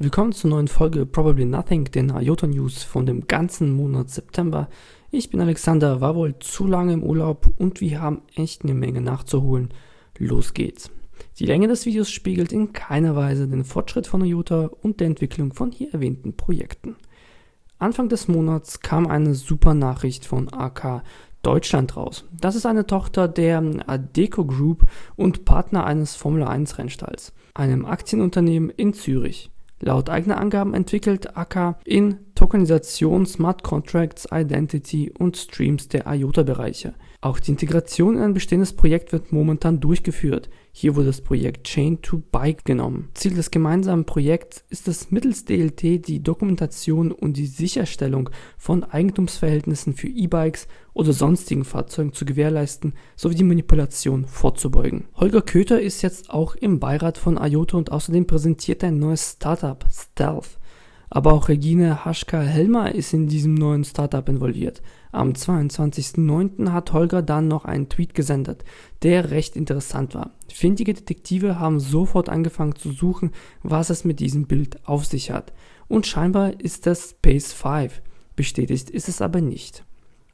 Willkommen zur neuen Folge Probably Nothing, den IOTA News von dem ganzen Monat September. Ich bin Alexander, war wohl zu lange im Urlaub und wir haben echt eine Menge nachzuholen. Los geht's. Die Länge des Videos spiegelt in keiner Weise den Fortschritt von IOTA und der Entwicklung von hier erwähnten Projekten. Anfang des Monats kam eine super Nachricht von AK Deutschland raus. Das ist eine Tochter der Adeco Group und Partner eines Formel 1 Rennstalls, einem Aktienunternehmen in Zürich. Laut eigener Angaben entwickelt AK in Tokenisation, Smart Contracts, Identity und Streams der IOTA-Bereiche. Auch die Integration in ein bestehendes Projekt wird momentan durchgeführt. Hier wurde das Projekt Chain to Bike genommen. Ziel des gemeinsamen Projekts ist es mittels DLT die Dokumentation und die Sicherstellung von Eigentumsverhältnissen für E-Bikes oder sonstigen Fahrzeugen zu gewährleisten sowie die Manipulation vorzubeugen. Holger Köter ist jetzt auch im Beirat von IOTA und außerdem präsentiert ein neues Startup, Stealth. Aber auch Regine Haschka-Helmer ist in diesem neuen Startup involviert. Am 22.09. hat Holger dann noch einen Tweet gesendet, der recht interessant war. Findige Detektive haben sofort angefangen zu suchen, was es mit diesem Bild auf sich hat. Und scheinbar ist das Space 5. Bestätigt ist es aber nicht.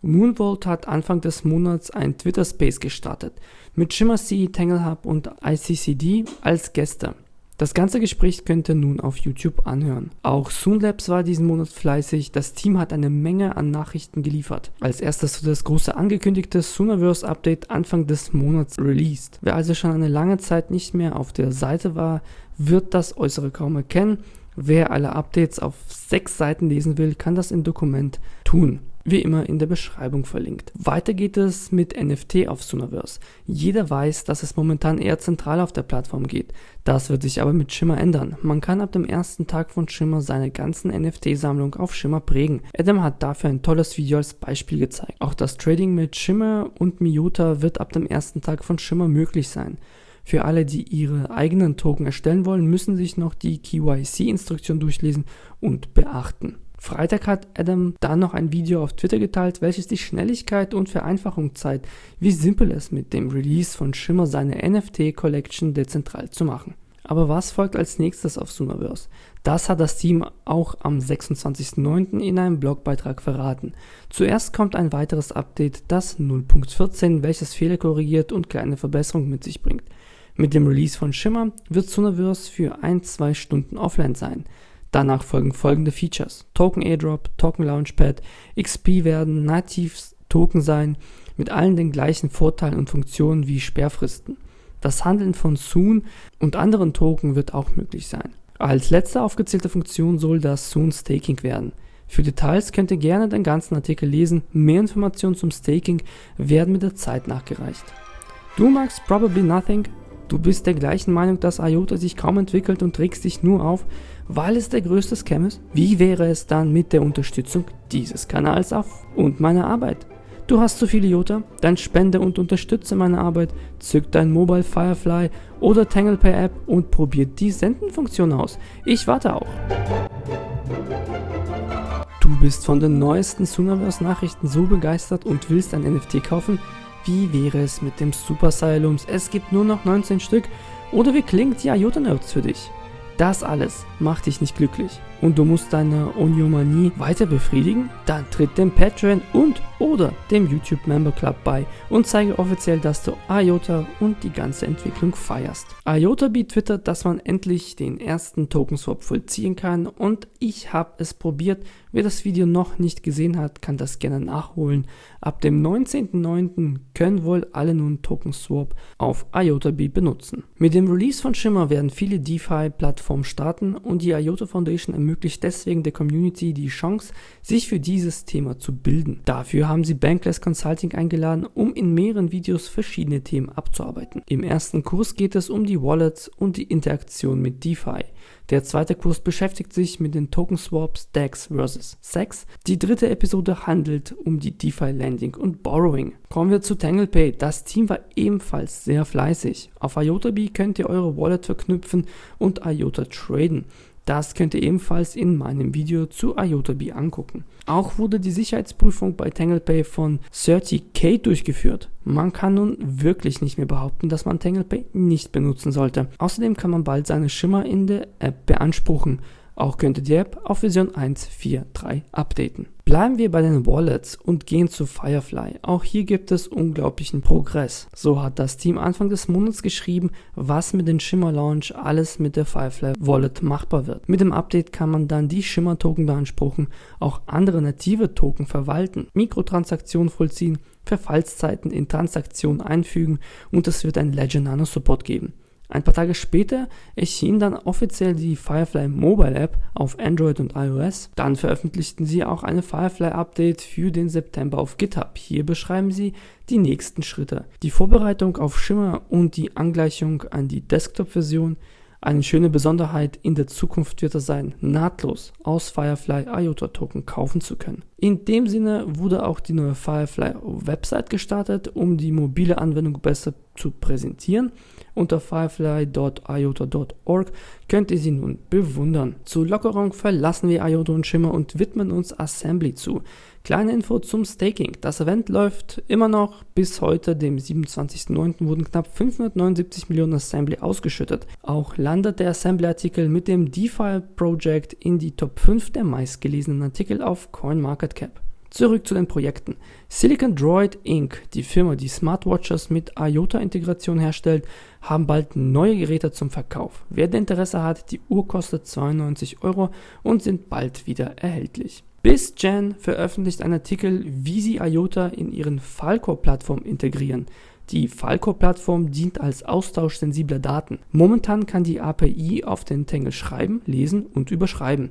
Moonvolt hat Anfang des Monats ein Twitter Space gestartet, mit Shimmer C, Tangle Hub und ICCD als Gäste. Das ganze Gespräch könnt ihr nun auf YouTube anhören. Auch Soonlabs war diesen Monat fleißig. Das Team hat eine Menge an Nachrichten geliefert. Als erstes das große angekündigte Soonerverse Update Anfang des Monats released. Wer also schon eine lange Zeit nicht mehr auf der Seite war, wird das Äußere kaum erkennen. Wer alle Updates auf sechs Seiten lesen will, kann das im Dokument tun wie immer in der Beschreibung verlinkt. Weiter geht es mit NFT auf Sooniverse. Jeder weiß, dass es momentan eher zentral auf der Plattform geht. Das wird sich aber mit Shimmer ändern. Man kann ab dem ersten Tag von Shimmer seine ganzen NFT-Sammlung auf Shimmer prägen. Adam hat dafür ein tolles Video als Beispiel gezeigt. Auch das Trading mit Shimmer und Miota wird ab dem ersten Tag von Shimmer möglich sein. Für alle, die ihre eigenen Token erstellen wollen, müssen sich noch die KYC-Instruktion durchlesen und beachten. Freitag hat Adam dann noch ein Video auf Twitter geteilt, welches die Schnelligkeit und Vereinfachung zeigt, wie simpel es mit dem Release von Shimmer seine NFT-Collection dezentral zu machen. Aber was folgt als nächstes auf Soonerverse? Das hat das Team auch am 26.09. in einem Blogbeitrag verraten. Zuerst kommt ein weiteres Update, das 0.14, welches Fehler korrigiert und kleine Verbesserungen mit sich bringt. Mit dem Release von Shimmer wird Soonerverse für 1-2 Stunden offline sein. Danach folgen folgende Features. Token Airdrop, Token Launchpad, XP werden nativ Token sein, mit allen den gleichen Vorteilen und Funktionen wie Sperrfristen. Das Handeln von Soon und anderen Token wird auch möglich sein. Als letzte aufgezählte Funktion soll das Soon Staking werden. Für Details könnt ihr gerne den ganzen Artikel lesen. Mehr Informationen zum Staking werden mit der Zeit nachgereicht. Du magst Probably Nothing? Du bist der gleichen Meinung, dass IOTA sich kaum entwickelt und regst dich nur auf, weil es der größte Scam ist? Wie wäre es dann mit der Unterstützung dieses Kanals auf und meiner Arbeit? Du hast zu viele IOTA? Dann spende und unterstütze meine Arbeit, zück dein Mobile Firefly oder TanglePay App und probier die Sendenfunktion aus. Ich warte auch. Du bist von den neuesten Sooniverse Nachrichten so begeistert und willst ein NFT kaufen? Wie wäre es mit dem Super Asylums? Es gibt nur noch 19 Stück. Oder wie klingt die IOTA Notes für dich? Das alles macht dich nicht glücklich und du musst deine Oniomanie weiter befriedigen? Dann tritt dem Patreon und oder dem YouTube Member Club bei und zeige offiziell, dass du IOTA und die ganze Entwicklung feierst. IOTA twittert, dass man endlich den ersten Token Swap vollziehen kann und ich habe es probiert. Wer das Video noch nicht gesehen hat, kann das gerne nachholen. Ab dem 19.09. können wohl alle nun Token Swap auf IOTA benutzen. Mit dem Release von Shimmer werden viele DeFi-Plattformen starten und die IOTA Foundation ermöglicht deswegen der Community die Chance, sich für dieses Thema zu bilden. Dafür haben sie Bankless Consulting eingeladen, um in mehreren Videos verschiedene Themen abzuarbeiten. Im ersten Kurs geht es um die Wallets und die Interaktion mit DeFi. Der zweite Kurs beschäftigt sich mit den Token Swaps DEX vs. SEX. Die dritte Episode handelt um die DeFi Lending und Borrowing. Kommen wir zu TanglePay. Das Team war ebenfalls sehr fleißig. Auf IotaBee könnt ihr eure Wallet verknüpfen und IOTA traden. Das könnt ihr ebenfalls in meinem Video zu IOTAB angucken. Auch wurde die Sicherheitsprüfung bei TanglePay von 30K durchgeführt. Man kann nun wirklich nicht mehr behaupten, dass man TanglePay nicht benutzen sollte. Außerdem kann man bald seine Schimmer in der App beanspruchen. Auch könnte die App auf Version 1.4.3 updaten. Bleiben wir bei den Wallets und gehen zu Firefly. Auch hier gibt es unglaublichen Progress. So hat das Team Anfang des Monats geschrieben, was mit dem Shimmer Launch alles mit der Firefly Wallet machbar wird. Mit dem Update kann man dann die Shimmer Token beanspruchen, auch andere native Token verwalten, Mikrotransaktionen vollziehen, Verfallszeiten in Transaktionen einfügen und es wird ein Ledger Nano Support geben. Ein paar Tage später erschien dann offiziell die Firefly Mobile App auf Android und iOS. Dann veröffentlichten sie auch eine Firefly Update für den September auf GitHub. Hier beschreiben sie die nächsten Schritte. Die Vorbereitung auf Shimmer und die Angleichung an die Desktop-Version eine schöne Besonderheit in der Zukunft wird es sein, nahtlos aus Firefly IOTA Token kaufen zu können. In dem Sinne wurde auch die neue Firefly Website gestartet, um die mobile Anwendung besser zu präsentieren. Unter firefly.iota.org könnt ihr sie nun bewundern. Zur Lockerung verlassen wir IOTA und Shimmer und widmen uns Assembly zu. Kleine Info zum Staking. Das Event läuft immer noch. Bis heute, dem 27.09., wurden knapp 579 Millionen Assembly ausgeschüttet. Auch landet der Assembly-Artikel mit dem DeFi-Project in die Top 5 der meistgelesenen Artikel auf CoinMarketCap. Zurück zu den Projekten. Silicon Droid Inc., die Firma, die Smartwatches mit IOTA-Integration herstellt, haben bald neue Geräte zum Verkauf. Wer Interesse hat, die Uhr kostet 92 Euro und sind bald wieder erhältlich. BizGen veröffentlicht einen Artikel, wie sie IOTA in ihren Falco-Plattform integrieren. Die Falco-Plattform dient als Austausch sensibler Daten. Momentan kann die API auf den Tangle schreiben, lesen und überschreiben.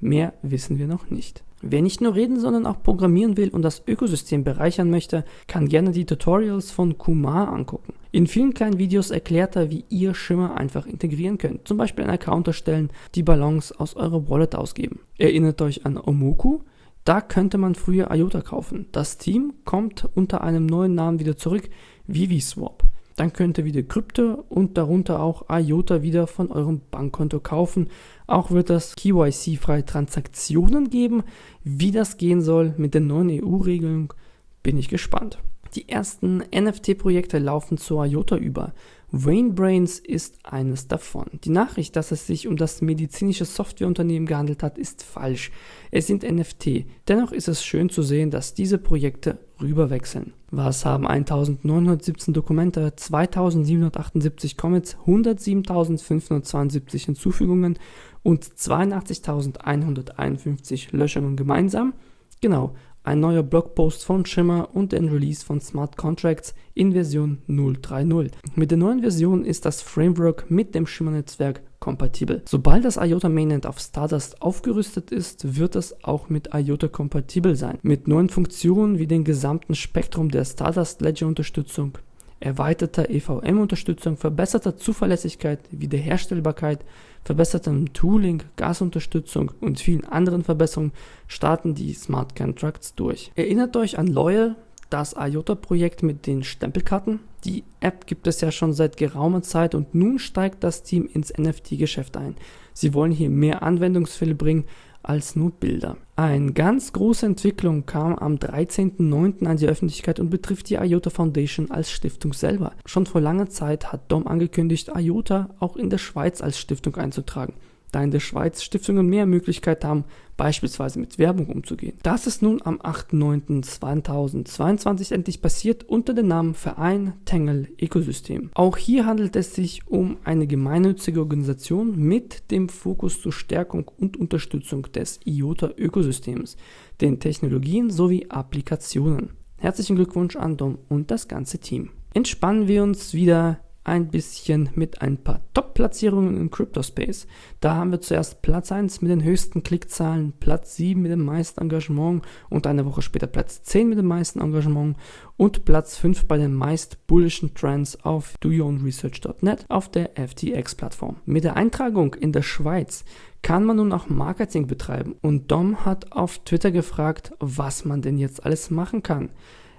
Mehr wissen wir noch nicht. Wer nicht nur reden, sondern auch programmieren will und das Ökosystem bereichern möchte, kann gerne die Tutorials von Kumar angucken. In vielen kleinen Videos erklärt er, wie ihr Schimmer einfach integrieren könnt. Zum Beispiel einen Account erstellen, die Ballons aus eurer Wallet ausgeben. Erinnert euch an Omoku? Da könnte man früher IOTA kaufen. Das Team kommt unter einem neuen Namen wieder zurück, ViviSwap. Dann könnt ihr wieder Krypto und darunter auch IOTA wieder von eurem Bankkonto kaufen. Auch wird es KYC-freie Transaktionen geben. Wie das gehen soll mit der neuen EU-Regelung, bin ich gespannt. Die ersten NFT-Projekte laufen zu IOTA über. Brains ist eines davon. Die Nachricht, dass es sich um das medizinische Softwareunternehmen gehandelt hat, ist falsch. Es sind NFT. Dennoch ist es schön zu sehen, dass diese Projekte rüberwechseln. Was haben 1917 Dokumente, 2778 Commits, 107.572 Hinzufügungen und 82.151 Löschungen gemeinsam? Genau, ein neuer Blogpost von Shimmer und ein Release von Smart Contracts in Version 0.3.0. Mit der neuen Version ist das Framework mit dem Shimmer-Netzwerk kompatibel. Sobald das IOTA Mainnet auf Stardust aufgerüstet ist, wird es auch mit IOTA kompatibel sein. Mit neuen Funktionen wie dem gesamten Spektrum der Stardust Ledger Unterstützung, erweiterter EVM-Unterstützung, verbesserter Zuverlässigkeit, Wiederherstellbarkeit, verbessertem Tooling, Gasunterstützung und vielen anderen Verbesserungen starten die Smart Contracts durch. Erinnert euch an Loyal, das IOTA-Projekt mit den Stempelkarten? Die App gibt es ja schon seit geraumer Zeit und nun steigt das Team ins NFT-Geschäft ein. Sie wollen hier mehr Anwendungsfälle bringen als nur Bilder. Eine ganz große Entwicklung kam am 13.09. an die Öffentlichkeit und betrifft die IOTA Foundation als Stiftung selber. Schon vor langer Zeit hat Dom angekündigt, IOTA auch in der Schweiz als Stiftung einzutragen da in der Schweiz Stiftungen mehr Möglichkeit haben, beispielsweise mit Werbung umzugehen. Das ist nun am 8.9.2022 endlich passiert unter dem Namen Verein Tangle Ecosystem. Auch hier handelt es sich um eine gemeinnützige Organisation mit dem Fokus zur Stärkung und Unterstützung des IOTA-Ökosystems, den Technologien sowie Applikationen. Herzlichen Glückwunsch an Dom und das ganze Team. Entspannen wir uns wieder ein bisschen mit ein paar Top-Platzierungen im Crypto-Space. Da haben wir zuerst Platz 1 mit den höchsten Klickzahlen, Platz 7 mit dem meisten Engagement und eine Woche später Platz 10 mit dem meisten Engagement und Platz 5 bei den meist bullischen Trends auf doyourownresearch.net auf der FTX-Plattform. Mit der Eintragung in der Schweiz kann man nun auch Marketing betreiben und Dom hat auf Twitter gefragt, was man denn jetzt alles machen kann.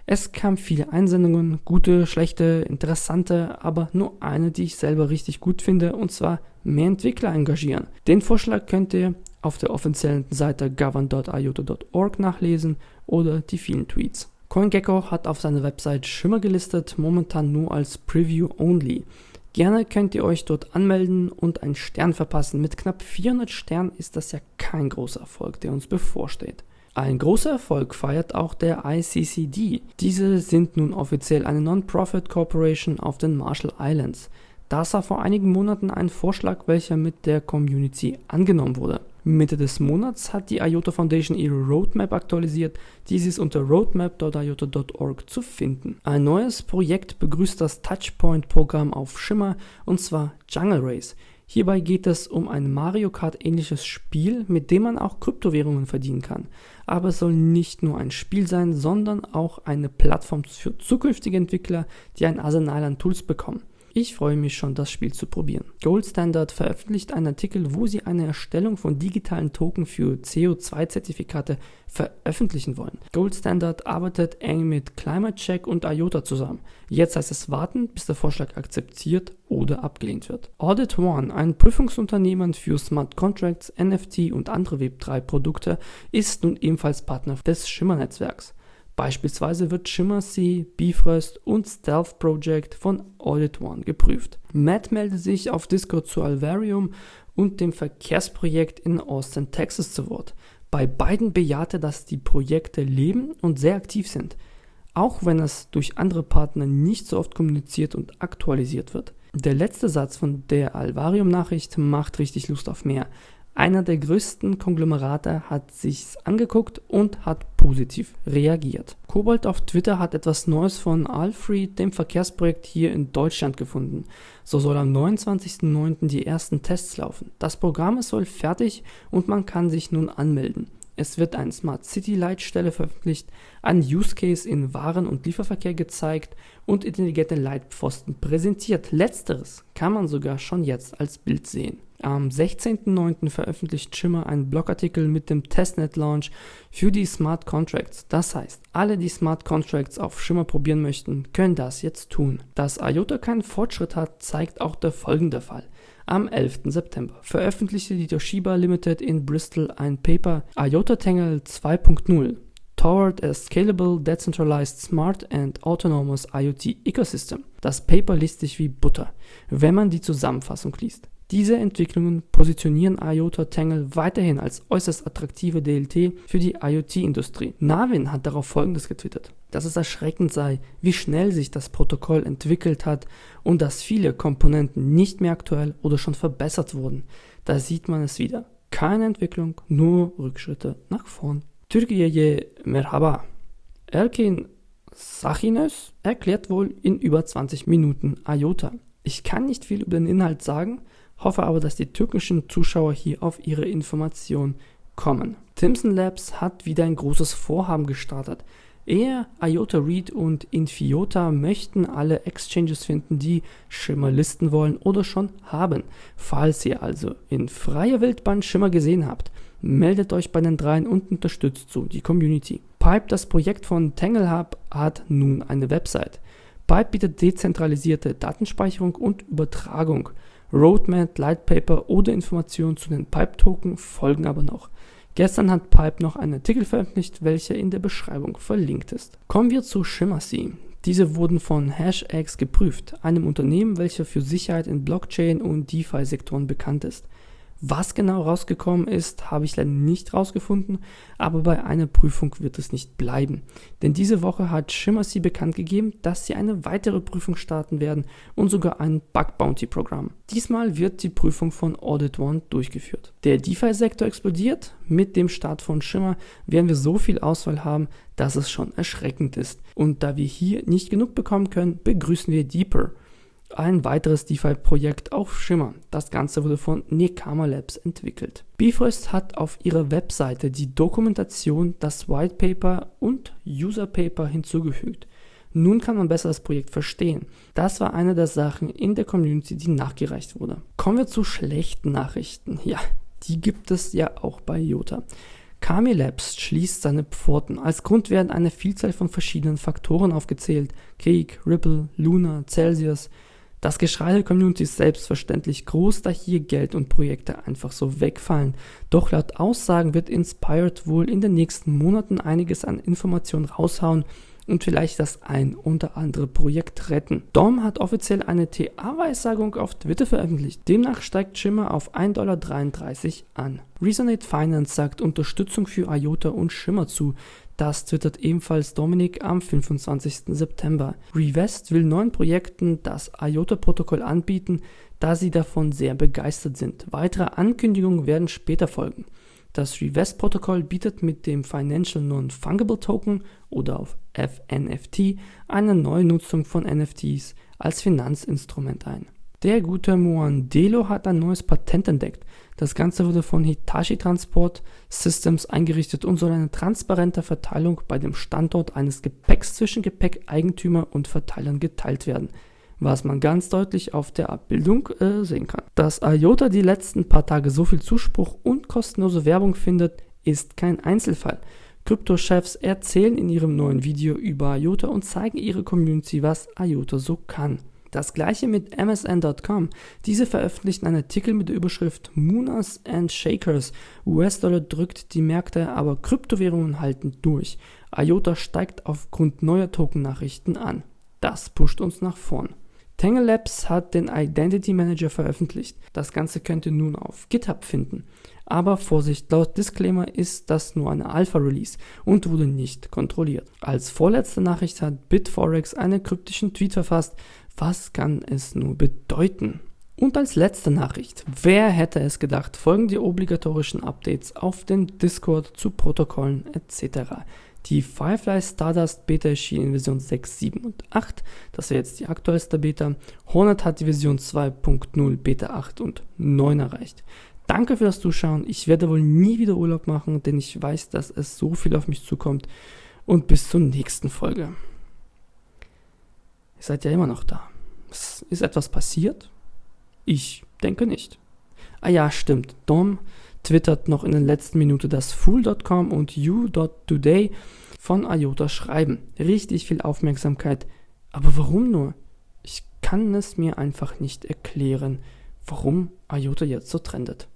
Es kamen viele Einsendungen, gute, schlechte, interessante, aber nur eine, die ich selber richtig gut finde, und zwar mehr Entwickler engagieren. Den Vorschlag könnt ihr auf der offiziellen Seite govern.iota.org nachlesen oder die vielen Tweets. CoinGecko hat auf seiner Website Schimmer gelistet, momentan nur als Preview only. Gerne könnt ihr euch dort anmelden und einen Stern verpassen. Mit knapp 400 Sternen ist das ja kein großer Erfolg, der uns bevorsteht. Ein großer Erfolg feiert auch der ICCD. Diese sind nun offiziell eine Non-Profit Corporation auf den Marshall Islands. Das war vor einigen Monaten ein Vorschlag, welcher mit der Community angenommen wurde. Mitte des Monats hat die IOTA Foundation ihre Roadmap aktualisiert. Dies ist unter roadmap.iota.org zu finden. Ein neues Projekt begrüßt das Touchpoint-Programm auf Shimmer und zwar Jungle Race. Hierbei geht es um ein Mario Kart ähnliches Spiel, mit dem man auch Kryptowährungen verdienen kann. Aber es soll nicht nur ein Spiel sein, sondern auch eine Plattform für zukünftige Entwickler, die ein Arsenal an Tools bekommen. Ich freue mich schon, das Spiel zu probieren. Gold Standard veröffentlicht einen Artikel, wo sie eine Erstellung von digitalen Token für CO2-Zertifikate veröffentlichen wollen. Gold Standard arbeitet eng mit Climate Check und IOTA zusammen. Jetzt heißt es warten, bis der Vorschlag akzeptiert oder abgelehnt wird. Audit One, ein Prüfungsunternehmen für Smart Contracts, NFT und andere Web3-Produkte, ist nun ebenfalls Partner des Schimmer-Netzwerks. Beispielsweise wird ShimmerSea, Bifrost und Stealth Project von Audit One geprüft. Matt meldet sich auf Discord zu Alvarium und dem Verkehrsprojekt in Austin, Texas zu Wort. Bei beiden bejahte, dass die Projekte leben und sehr aktiv sind, auch wenn es durch andere Partner nicht so oft kommuniziert und aktualisiert wird. Der letzte Satz von der Alvarium-Nachricht macht richtig Lust auf mehr. Einer der größten Konglomerate hat sich's angeguckt und hat positiv reagiert. Kobold auf Twitter hat etwas Neues von Alfred, dem Verkehrsprojekt hier in Deutschland gefunden. So soll am 29.09. die ersten Tests laufen. Das Programm ist wohl fertig und man kann sich nun anmelden. Es wird eine Smart City Leitstelle veröffentlicht, ein Use Case in Waren- und Lieferverkehr gezeigt und intelligente Leitpfosten präsentiert. Letzteres kann man sogar schon jetzt als Bild sehen. Am 16.09. veröffentlicht Shimmer einen Blogartikel mit dem Testnet-Launch für die Smart Contracts. Das heißt, alle, die Smart Contracts auf Shimmer probieren möchten, können das jetzt tun. Dass IOTA keinen Fortschritt hat, zeigt auch der folgende Fall. Am 11. September veröffentlichte die Toshiba Limited in Bristol ein Paper IOTA Tangle 2.0 Toward a Scalable, Decentralized, Smart and Autonomous IoT Ecosystem. Das Paper liest sich wie Butter, wenn man die Zusammenfassung liest. Diese Entwicklungen positionieren IOTA Tangle weiterhin als äußerst attraktive DLT für die IoT-Industrie. Navin hat darauf folgendes getwittert, dass es erschreckend sei, wie schnell sich das Protokoll entwickelt hat und dass viele Komponenten nicht mehr aktuell oder schon verbessert wurden. Da sieht man es wieder. Keine Entwicklung, nur Rückschritte nach vorn. Türkiye Merhaba. Erkin Sachines erklärt wohl in über 20 Minuten IOTA. Ich kann nicht viel über den Inhalt sagen, hoffe aber, dass die türkischen Zuschauer hier auf ihre Information kommen. Timson Labs hat wieder ein großes Vorhaben gestartet. Er, IOTA Read und Infiota möchten alle Exchanges finden, die Schimmer listen wollen oder schon haben. Falls ihr also in freier Wildbahn Schimmer gesehen habt, meldet euch bei den dreien und unterstützt so die Community. Pipe, das Projekt von TangleHub, hat nun eine Website. Pipe bietet dezentralisierte Datenspeicherung und Übertragung. Roadmap, Lightpaper oder Informationen zu den Pipe-Token folgen aber noch. Gestern hat Pipe noch einen Artikel veröffentlicht, welcher in der Beschreibung verlinkt ist. Kommen wir zu Shimmersea. Diese wurden von HashX geprüft, einem Unternehmen, welches für Sicherheit in Blockchain und DeFi-Sektoren bekannt ist. Was genau rausgekommen ist, habe ich leider nicht rausgefunden, aber bei einer Prüfung wird es nicht bleiben. Denn diese Woche hat Shimmersea bekannt gegeben, dass sie eine weitere Prüfung starten werden und sogar ein Bug Bounty Programm. Diesmal wird die Prüfung von Audit One durchgeführt. Der DeFi-Sektor explodiert. Mit dem Start von Shimmer werden wir so viel Auswahl haben, dass es schon erschreckend ist. Und da wir hier nicht genug bekommen können, begrüßen wir Deeper ein weiteres DeFi-Projekt auf Shimmer. Das Ganze wurde von Nekama Labs entwickelt. Bifrost hat auf ihrer Webseite die Dokumentation, das White Paper und User Paper hinzugefügt. Nun kann man besser das Projekt verstehen. Das war eine der Sachen in der Community, die nachgereicht wurde. Kommen wir zu schlechten Nachrichten. Ja, die gibt es ja auch bei Jota. Kami Labs schließt seine Pforten. Als Grund werden eine Vielzahl von verschiedenen Faktoren aufgezählt. Krieg, Ripple, Luna, Celsius, das Geschrei der Community ist selbstverständlich groß, da hier Geld und Projekte einfach so wegfallen. Doch laut Aussagen wird Inspired wohl in den nächsten Monaten einiges an Informationen raushauen und vielleicht das ein oder andere Projekt retten. Dom hat offiziell eine TA-Weissagung auf Twitter veröffentlicht. Demnach steigt Shimmer auf 1,33 Dollar an. Resonate Finance sagt Unterstützung für IOTA und Shimmer zu. Das twittert ebenfalls Dominik am 25. September. Revest will neuen Projekten das IOTA-Protokoll anbieten, da sie davon sehr begeistert sind. Weitere Ankündigungen werden später folgen. Das Revest-Protokoll bietet mit dem Financial Non-Fungible Token oder auf FNFT eine neue Nutzung von NFTs als Finanzinstrument ein. Der gute Muandelo hat ein neues Patent entdeckt. Das Ganze wurde von Hitachi Transport Systems eingerichtet und soll eine transparente Verteilung bei dem Standort eines Gepäcks zwischen Gepäckeigentümer und Verteilern geteilt werden was man ganz deutlich auf der Abbildung äh, sehen kann. Dass IOTA die letzten paar Tage so viel Zuspruch und kostenlose Werbung findet, ist kein Einzelfall. Kryptochefs erzählen in ihrem neuen Video über IOTA und zeigen ihre Community, was IOTA so kann. Das gleiche mit MSN.com. Diese veröffentlichen einen Artikel mit der Überschrift Mooners and Shakers. US-Dollar drückt die Märkte, aber Kryptowährungen halten durch. IOTA steigt aufgrund neuer Token-Nachrichten an. Das pusht uns nach vorn. Tangle Labs hat den Identity Manager veröffentlicht. Das Ganze könnt ihr nun auf GitHub finden. Aber Vorsicht, laut Disclaimer ist das nur eine Alpha-Release und wurde nicht kontrolliert. Als vorletzte Nachricht hat Bitforex einen kryptischen Tweet verfasst. Was kann es nur bedeuten? Und als letzte Nachricht, wer hätte es gedacht, folgen die obligatorischen Updates auf den Discord zu Protokollen etc. Die Firefly Stardust Beta erschien in Version 6, 7 und 8. Das wäre jetzt die aktuellste Beta. Hornet hat die Version 2.0 Beta 8 und 9 erreicht. Danke für das Zuschauen. Ich werde wohl nie wieder Urlaub machen, denn ich weiß, dass es so viel auf mich zukommt. Und bis zur nächsten Folge. Ihr seid ja immer noch da. Ist etwas passiert? Ich denke nicht. Ah ja, stimmt. Dom twittert noch in den letzten Minuten, dass Fool.com und You.Today von IOTA schreiben. Richtig viel Aufmerksamkeit. Aber warum nur? Ich kann es mir einfach nicht erklären, warum IOTA jetzt so trendet.